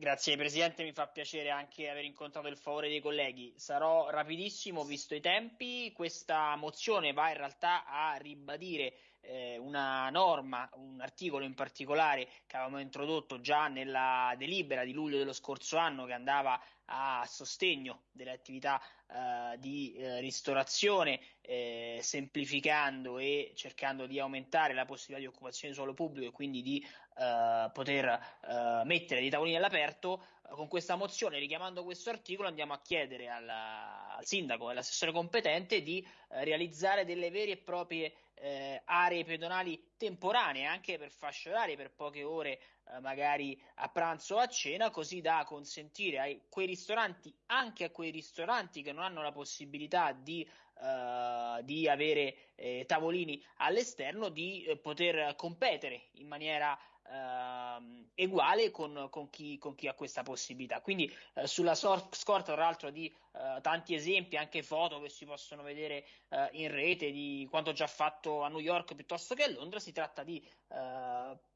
Grazie Presidente, mi fa piacere anche aver incontrato il favore dei colleghi. Sarò rapidissimo, visto i tempi. Questa mozione va in realtà a ribadire eh, una norma, un articolo in particolare che avevamo introdotto già nella delibera di luglio dello scorso anno che andava a sostegno delle attività eh, di eh, ristorazione, eh, semplificando e cercando di aumentare la possibilità di occupazione di suolo pubblico e quindi di eh, poter eh, mettere dei tavolini all'aperto. Alberto Con questa mozione, richiamando questo articolo, andiamo a chiedere alla, al sindaco e all'assessore competente di realizzare delle vere e proprie eh, aree pedonali temporanee anche per fasce orarie per poche ore eh, magari a pranzo o a cena così da consentire a quei ristoranti anche a quei ristoranti che non hanno la possibilità di, uh, di avere eh, tavolini all'esterno di eh, poter competere in maniera uh, uguale con, con, chi, con, chi, ha questa possibilità. Quindi uh, sulla scorta tra l'altro di tanti esempi, anche foto che si possono vedere in rete di quanto già fatto a New York piuttosto che a Londra, si tratta di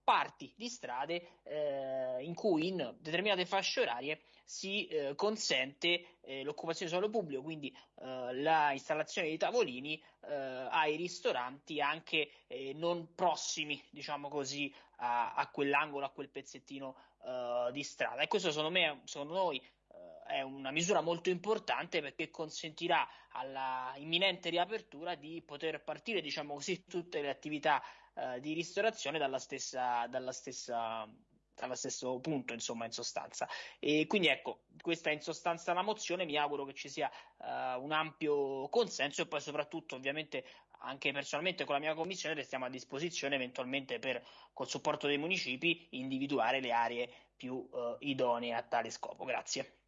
parti di strade eh, in cui in determinate fasce orarie si eh, consente eh, l'occupazione di suolo pubblico, quindi eh, la installazione di tavolini eh, ai ristoranti anche eh, non prossimi, diciamo così, a, a, quell'angolo, a quel pezzettino di strada. E questo secondo me, secondo noi, è una misura molto importante perché consentirà alla imminente riapertura di poter partire, diciamo così, tutte le attività eh, di ristorazione dalla stessa, dalla stessa allo stesso punto, insomma, in sostanza. E quindi ecco, questa è in sostanza la mozione, mi auguro che ci sia uh, un ampio consenso e poi soprattutto, ovviamente, anche personalmente con la mia commissione restiamo a disposizione eventualmente per, col supporto dei municipi, individuare le aree più uh, idonee a tale scopo. Grazie.